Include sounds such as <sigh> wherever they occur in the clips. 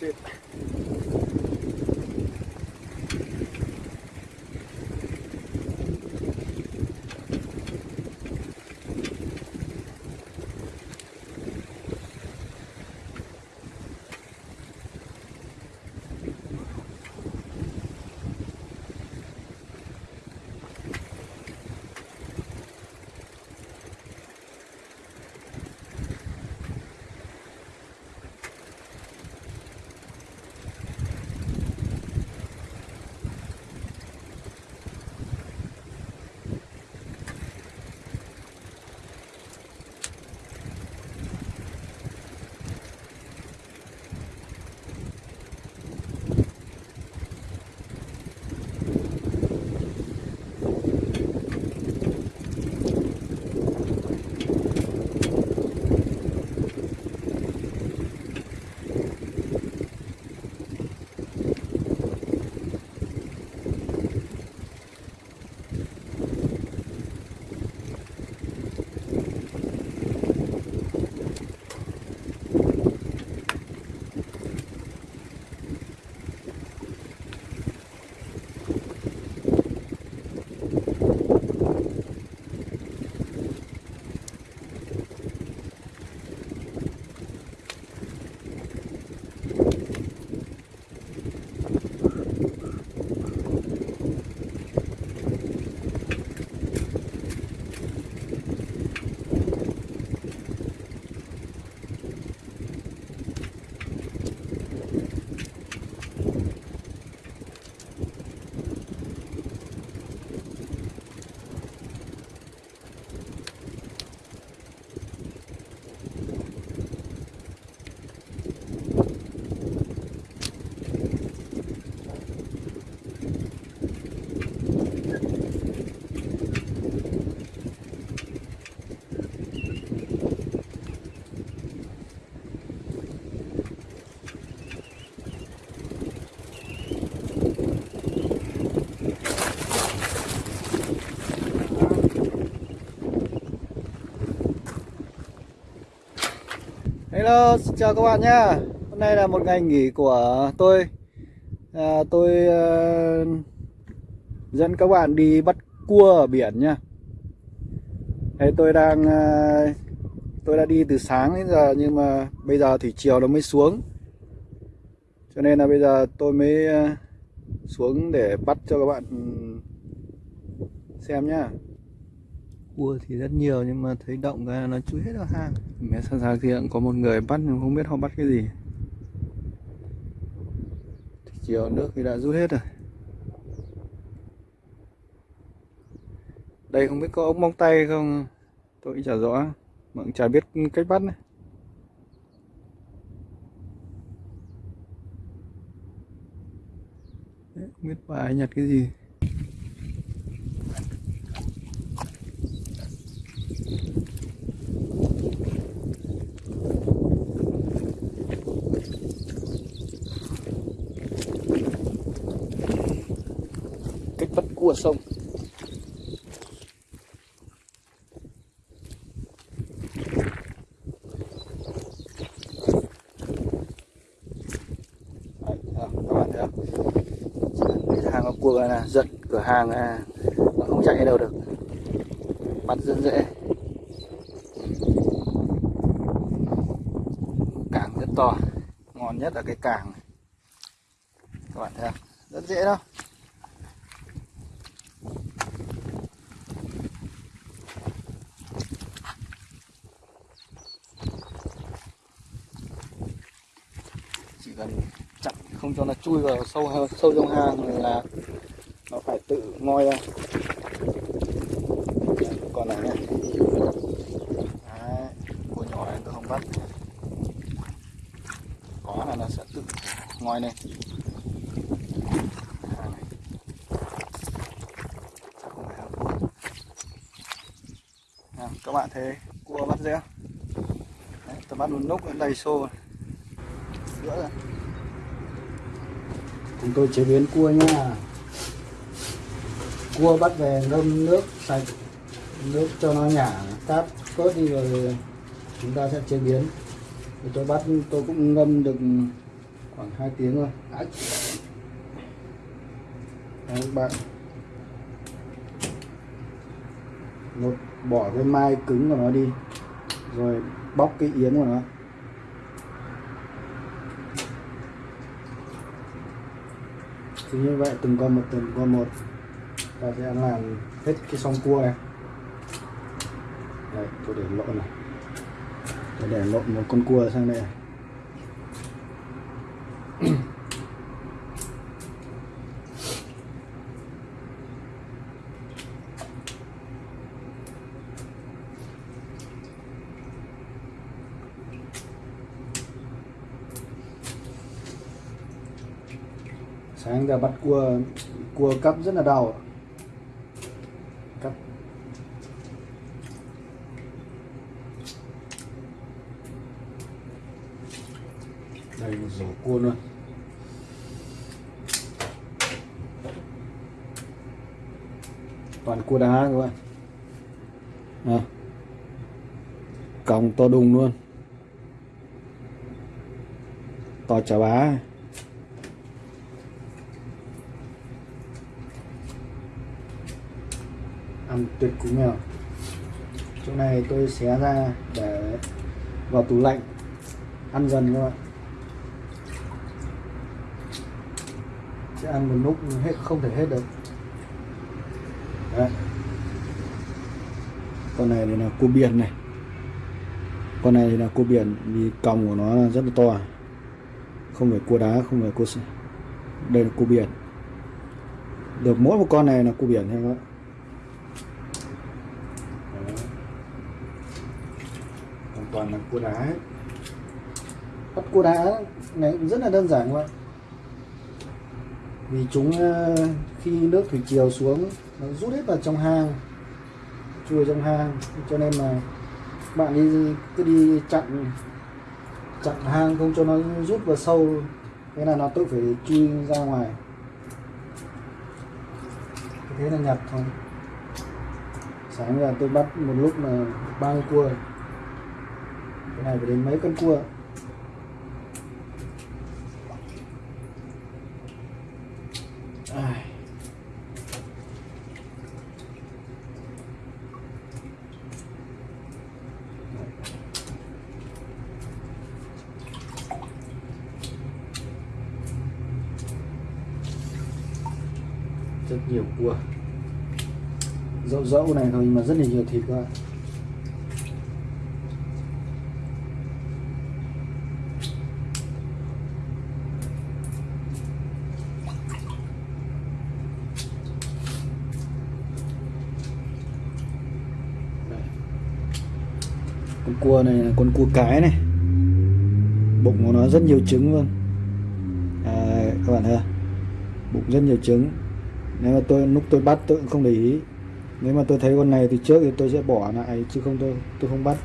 That's it. Hello, xin chào các bạn nhé Hôm nay là một ngày nghỉ của tôi. À, tôi uh, dẫn các bạn đi bắt cua ở biển nha. Đây tôi đang uh, tôi đã đi từ sáng đến giờ nhưng mà bây giờ thì chiều nó mới xuống. Cho nên là bây giờ tôi mới uh, xuống để bắt cho các bạn xem nhá cua thì rất nhiều nhưng mà thấy động cái nó chui hết vào hang. Mẹ sang sang kia có một người bắt nhưng không biết họ bắt cái gì. Thì chiều nước thì đã rút hết rồi. Đây không biết có ống móng tay không tôi cũng chả rõ. Mà cũng chả biết cách bắt này. Đấy, không biết bà nhặt cái gì. Của sông. Các bạn thấy không? Hàng cua là giật cửa hàng nó không chạy đâu được. Bắt rất dễ. Cảng rất to, ngon nhất là cái cảng. Các bạn thấy không? Rất dễ đâu cần chặn không cho nó chui vào sâu sâu trong hang là nó phải tự ngoi ra. Còn này nhé Đấy, cua nhỏ này tôi không bắt. Có là nó sẽ tự ngoi lên. Các bạn thấy cua bắt dễ tôi bắt luôn nút đầy xô giữa rồi chúng tôi chế biến cua nha. Cua bắt về ngâm nước sạch nước cho nó nhả cát cốt đi rồi chúng ta sẽ chế biến. Thì tôi bắt tôi cũng ngâm được khoảng 2 tiếng thôi. Đấy, các bạn. Một bỏ cái mai cứng của nó đi rồi bóc cái yếm của nó. Thì như vậy, từng con một, từng con một. Ta sẽ làm hết cái song cua này. Đây, tôi để lộn này. Tôi để lộn một con cua sang đây giờ bắt cua cua cắp rất là đau cắp đây, một rổ cua luôn toàn cua đá các bạn. À. còng to đùng luôn. To chả bá. Ăn tuyệt cú mèo chỗ này tôi xé ra để vào tủ lạnh, ăn dần các bạn sẽ ăn một lúc hết, không thể hết được. Đấy. con này thì là cua biển này. Con này thì là cua biển, vì còng của nó rất là to. Không phải cua đá, không phải cua đây là cua biển. Được mỗi một con này là cua biển thôi các bạn Đấy. hoàn toàn là cua đá bắt cua đá này rất là đơn giản các bạn vì chúng ờ, khi nước thủy triều xuống, nó rút hết vào trong hang chui trong hang. Cho nên là bạn đi, cứ đi chặn chặn hang không cho nó rút vào sâu. Thế là nó tự phải chui ra ngoài. Thế là nhặt thôi. Sáng giờ tôi bắt một lúc là ba mươi cua cái này phải đến mấy cân cua? Rất nhiều cua. Dẫu dẫu này thôi, nhưng mà rất là nhiều thịt các bạn. Con cua này là con cua cái này. Bụng của nó rất nhiều trứng luôn. À, các bạn thấy bụng rất nhiều trứng. Nếu mà tôi lúc tôi bắt tôi cũng không để ý. Nếu mà tôi thấy con này từ trước thì tôi sẽ bỏ lại chứ không tôi tôi không bắt.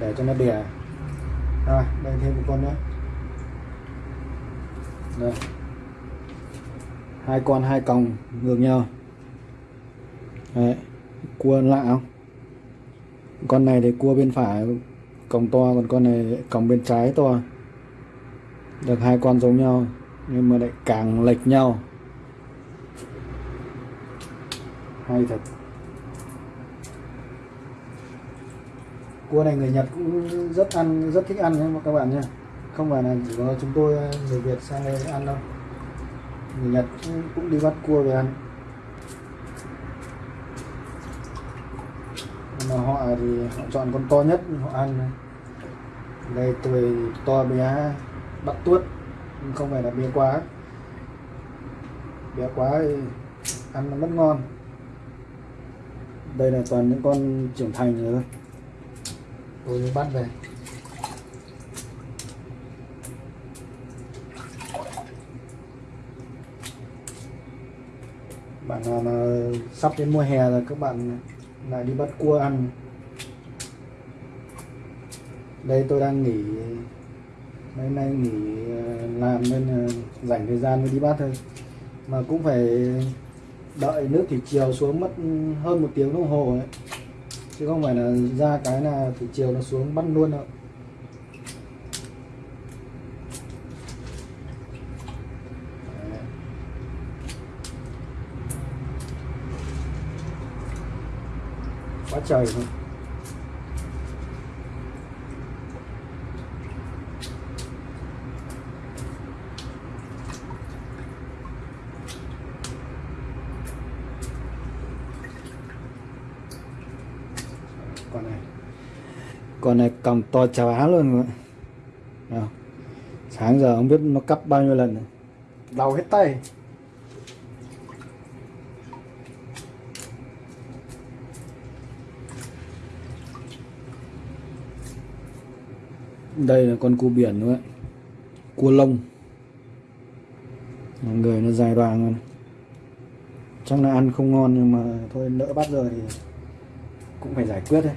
Để cho nó đẻ. À đây thêm một con nữa. Đây. Hai con hai còng ngược nhau. Đấy cua lạ không? Con này thì cua bên phải, còng to, còn con này còng bên trái to. Được hai con giống nhau, nhưng mà lại càng lệch nhau. Hay thật. Cua này người Nhật cũng rất ăn, rất thích ăn nhé, các bạn nhé. Không phải là chỉ có chúng tôi, người Việt sang đây ăn đâu. Người Nhật cũng đi bắt cua về ăn nhưng mà họ thì họ chọn con to nhất, họ ăn đây tuổi to bé, bắt tuốt, nhưng không phải là bé quá. Bé quá thì ăn nó mất ngon. Đây là toàn những con trưởng thành rồi tôi mới bắt về. Bạn nào mà sắp đến mùa hè rồi, các bạn lại đi bắt cua ăn. Đây tôi đang nghỉ, mấy nay nghỉ ờ, làm nên ờ, dành thời gian mới đi bắt thôi. Mà cũng phải đợi nước thủy triều xuống mất hơn một tiếng đồng hồ ấy. Chứ không phải là ra cái là thủy triều nó xuống bắt luôn đâu. Quá trời luôn. Con này. Con này cầm to chà bá luôn. Rồi Nào. sáng giờ không biết nó cắp bao nhiêu lần đau hết tay đây là con cua biển nữa cua lông. Người nó dài đoàn, luôn chắc là ăn không ngon nhưng mà thôi nỡ bắt rồi thì cũng phải giải quyết đấy.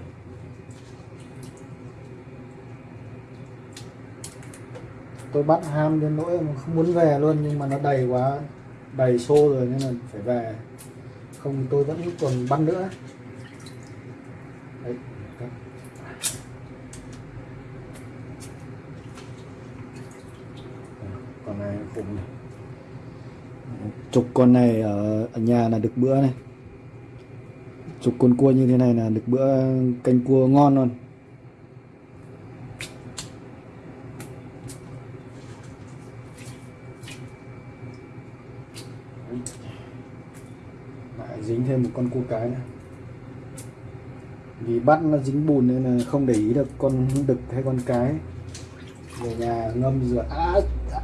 Tôi bắt ham đến nỗi mà không muốn về luôn nhưng mà nó đầy quá đầy xô rồi nên là phải về. Không tôi vẫn còn bắt nữa. Đấy. Con này khủng này. Chục con này ở, ở nhà là được bữa này. Chục con cua như thế này là được bữa canh cua ngon luôn. Lại dính thêm một con cua cái nữa. Vì bắt nó dính bùn nên là không để ý được con đực hay con cái. Về nhà ngâm rửa. À, à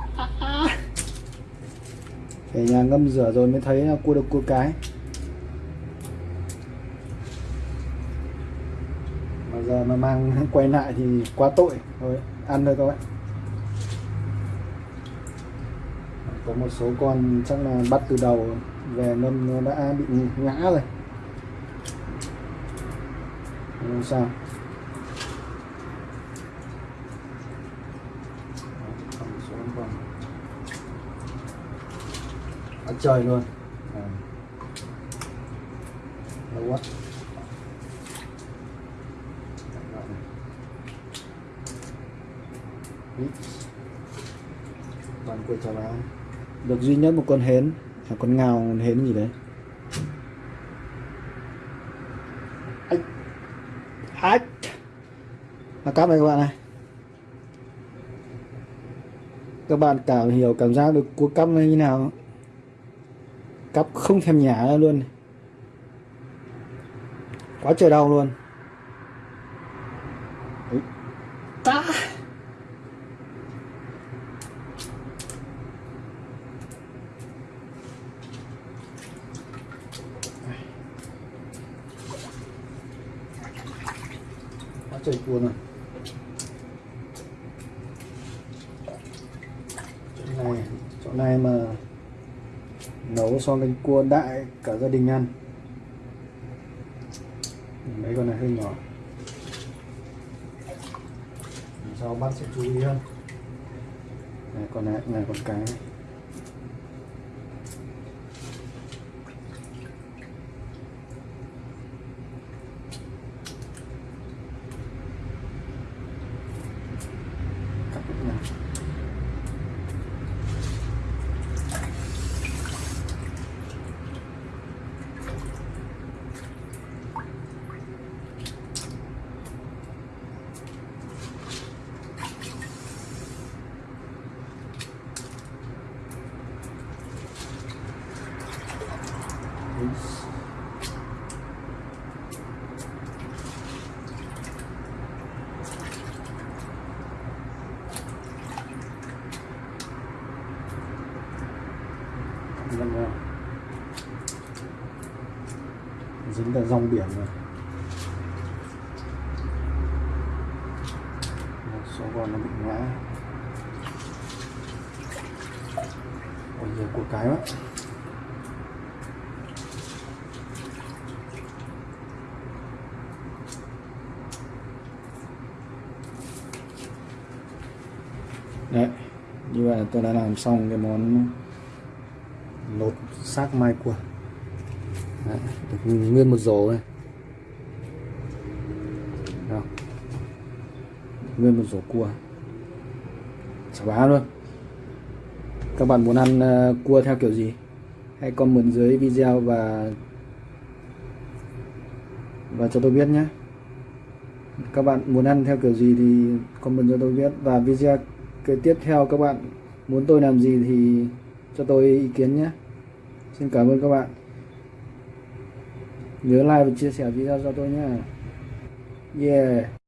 về nhà ngâm rửa rồi mới thấy là cua được cua cái. Mà giờ mà mang <laughs> quay lại thì quá tội. Thôi, ăn thôi các bạn. Có một số con chắc là bắt từ đầu về ngâm nó đã bị ngã rồi. Không sao còn một số con trời luôn. À. lâu quá. Toàn cua chào báo được duy nhất một con hến là con ngào con hến gì đấy? Ách. Ách. Là cắp này các bạn này. Các bạn cảm hiểu cảm giác được cua cắp như nào cắp không thèm nhả ra luôn quá trời đau luôn. Ta. quá trời cua này chỗ này chỗ này mà nấu xong lên cua đại cả gia đình ăn. Mấy con này hơi nhỏ. Sau bắt sẽ chú ý hơn? Này, con này này, con cái này. Cắt hết nha. Peace. Vâng, vâng. dính vào dòng biển rồi. Một số con nó bị ngã. Còn nhiều của cái quá. Đấy như vậy tôi đã làm xong cái món nốt xác mai cua nguyên một rổ này Đó. nguyên một rổ cua. Chả bá luôn. Các bạn muốn ăn uh, cua theo kiểu gì? Hãy comment dưới video và và cho tôi biết nhé. Các bạn muốn ăn theo kiểu gì thì comment cho tôi biết. Và video kế tiếp theo các bạn muốn tôi làm gì thì cho tôi ý kiến nhé. Xin cảm ơn các bạn. Nhớ like và chia sẻ video cho tôi nhé. Yeah.